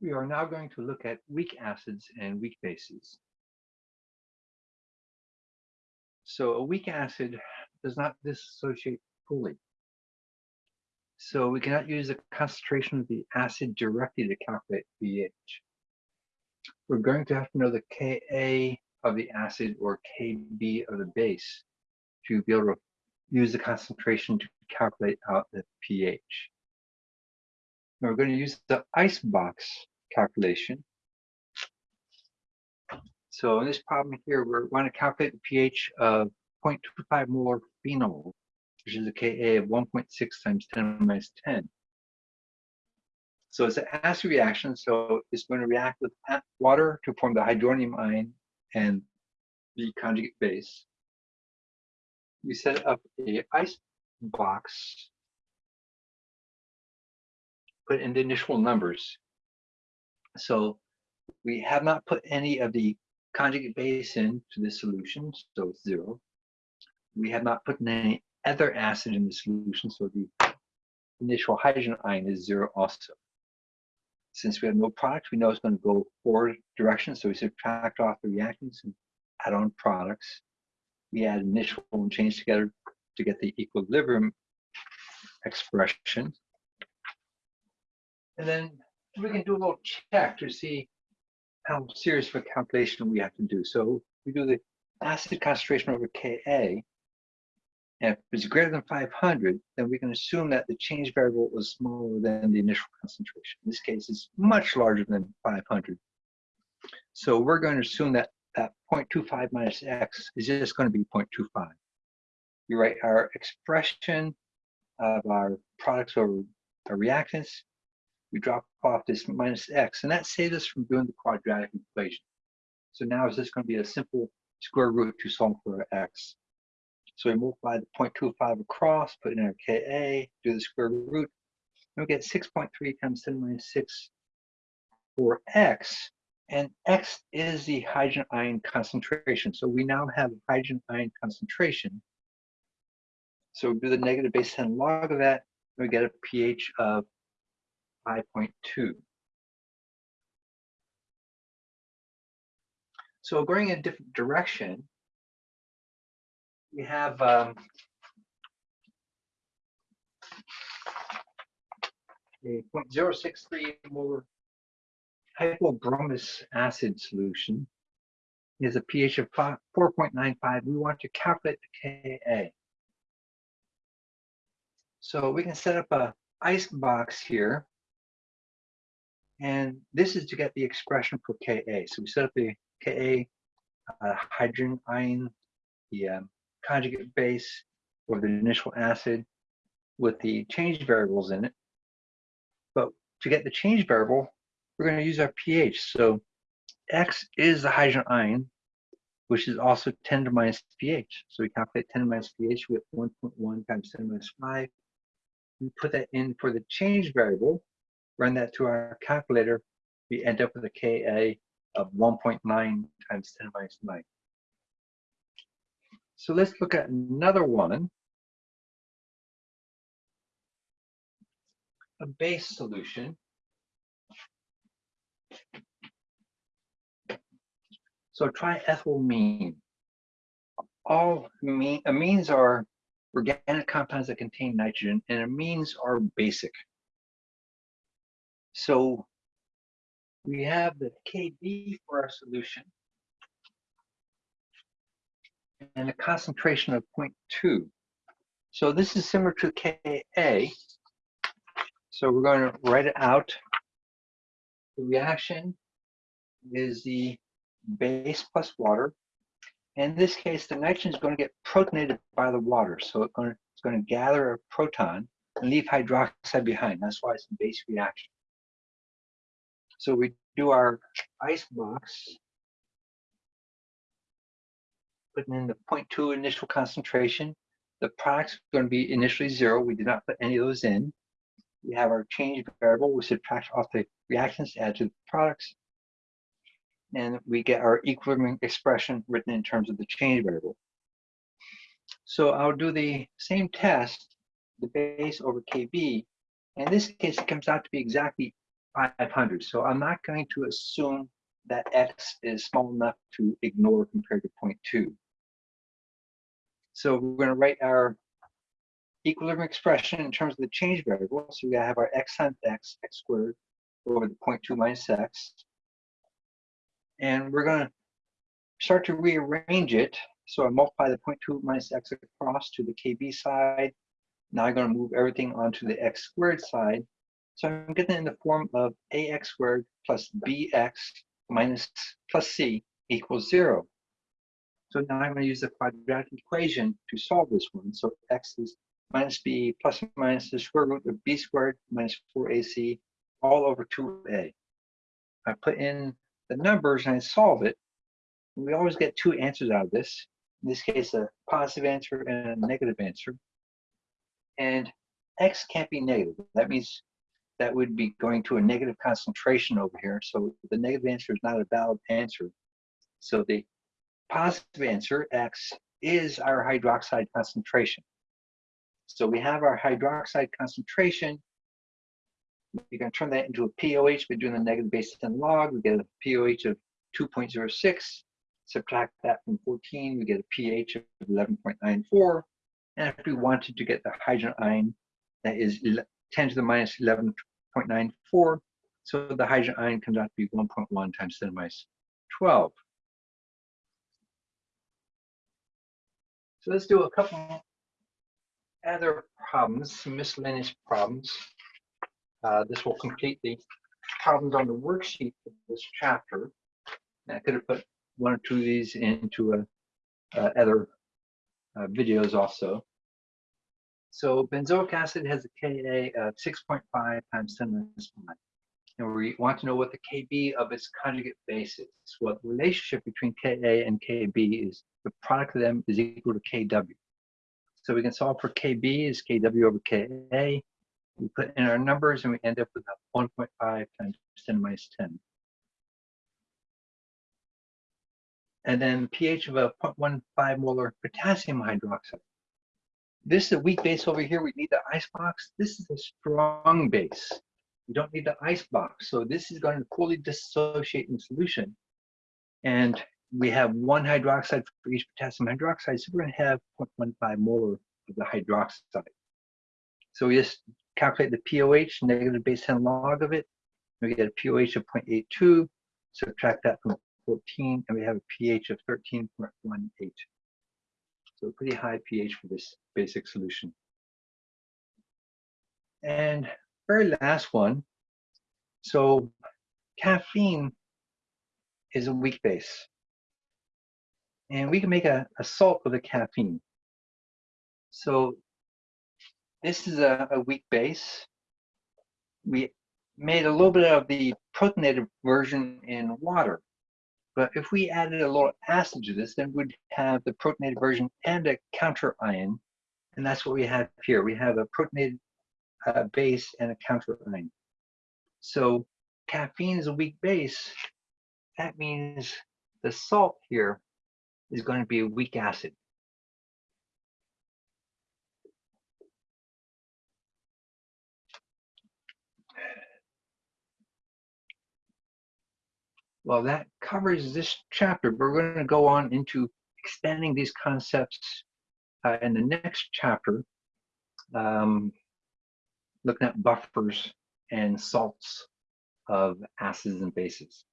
We are now going to look at weak acids and weak bases. So a weak acid does not dissociate fully. So we cannot use the concentration of the acid directly to calculate pH. We're going to have to know the Ka of the acid or Kb of the base to be able to use the concentration to calculate out the pH. We're going to use the ice box calculation. So in this problem here, we're going to calculate the pH of 0.25 molar phenol, which is a Ka of 1.6 times 10 minus 10. So it's an acid reaction, so it's going to react with water to form the hydronium ion and the conjugate base. We set up a ice box, put in the initial numbers. So we have not put any of the conjugate base into the solution, so it's zero. We have not put any other acid in the solution, so the initial hydrogen ion is zero also. Since we have no product, we know it's going to go forward direction, so we subtract off the reactants and add on products. We add initial and change together to get the equilibrium expression. And then we can do a little check to see how serious of a calculation we have to do. So we do the acid concentration over Ka, and if it's greater than 500, then we can assume that the change variable was smaller than the initial concentration. In this case, it's much larger than 500. So we're going to assume that that 0.25 minus x is just going to be 0.25. You write our expression of our products over our reactants. We drop off this minus x, and that saves us from doing the quadratic equation. So now is this going to be a simple square root to solve for x. So we multiply the 0.25 across, put in our Ka, do the square root, and we get 6.3 times 10 minus 6 for x, and x is the hydrogen ion concentration. So we now have hydrogen ion concentration. So we do the negative base 10 log of that, and we get a pH of 5.2. So going in a different direction, we have um, a 0.063 molar hypobromous acid solution is a pH of 4.95. We want to calculate the Ka. So we can set up a ice box here. And this is to get the expression for Ka. So we set up the Ka uh, hydrogen ion, the um, conjugate base or the initial acid with the change variables in it. But to get the change variable, we're going to use our pH. So X is the hydrogen ion, which is also 10 to the minus pH. So we calculate 10 to the minus pH we with 1.1 times 10 to minus 5. We put that in for the change variable, run that through our calculator. We end up with a Ka of 1.9 times 10 to minus 9. So let's look at another one. A base solution. So triethylamine. All amine, amines are organic compounds that contain nitrogen, and amines are basic. So we have the Kb for our solution and a concentration of 0.2. So this is similar to Ka. So we're going to write it out. The reaction is the base plus water. In this case, the nitrogen is going to get protonated by the water. So it's going to, it's going to gather a proton and leave hydroxide behind. That's why it's a base reaction. So we do our ice box putting in the 0.2 initial concentration. The product's going to be initially zero. We did not put any of those in. We have our change variable. We subtract off the reactants, add to the products. And we get our equilibrium expression written in terms of the change variable. So I'll do the same test, the base over KB. In this case, it comes out to be exactly 500. So I'm not going to assume that x is small enough to ignore compared to 0.2. So we're going to write our equilibrium expression in terms of the change variable. So we have our x times x, x squared over the 0.2 minus x. And we're going to start to rearrange it. So I multiply the 0.2 minus x across to the kb side. Now I'm going to move everything onto the x squared side. So I'm getting it in the form of ax squared plus bx minus plus c equals zero. So now I'm going to use the quadratic equation to solve this one. So x is minus b plus minus the square root of b squared minus 4ac all over 2a. I put in the numbers and I solve it. We always get two answers out of this. In this case, a positive answer and a negative answer. And x can't be negative. That means that would be going to a negative concentration over here. So the negative answer is not a valid answer. So the positive answer, X, is our hydroxide concentration. So we have our hydroxide concentration. We can turn that into a POH by doing the negative base 10 log. We get a POH of 2.06. Subtract that from 14, we get a pH of 11.94. And if we wanted to get the hydrogen ion, that is 10 to the minus 11.94. So the hydrogen ion comes be 1.1 times 10 to the minus 12. So let's do a couple other problems, miscellaneous problems. Uh, this will complete the problems on the worksheet for this chapter. And I could have put one or two of these into a, uh, other uh, videos also. So benzoic acid has a Ka of uh, 6.5 times 10 to the minus 5. And we want to know what the Kb of its conjugate base is. Well, the relationship between Ka and Kb is the product of them is equal to Kw. So we can solve for Kb is Kw over Ka. We put in our numbers and we end up with 1.5 times 10 to minus 10. And then pH of a 0.15 molar potassium hydroxide. This is a weak base over here. We need the ice box. This is a strong base. We don't need the ice box. So this is going to fully dissociate in solution. And we have one hydroxide for each potassium hydroxide. So we're going to have 0.15 molar of the hydroxide. So we just calculate the POH, negative base 10 log of it. We get a POH of 0.82. Subtract that from 14, and we have a pH of 13.18. So pretty high pH for this basic solution. And very last one. So caffeine is a weak base. And we can make a, a salt with a caffeine. So this is a, a weak base. We made a little bit of the protonated version in water. But if we added a little acid to this, then we'd have the protonated version and a counter ion. And that's what we have here. We have a protonated uh, base and a counter ion. So caffeine is a weak base. That means the salt here is going to be a weak acid. Well, that covers this chapter. But we're going to go on into expanding these concepts uh, in the next chapter, um, looking at buffers and salts of acids and bases.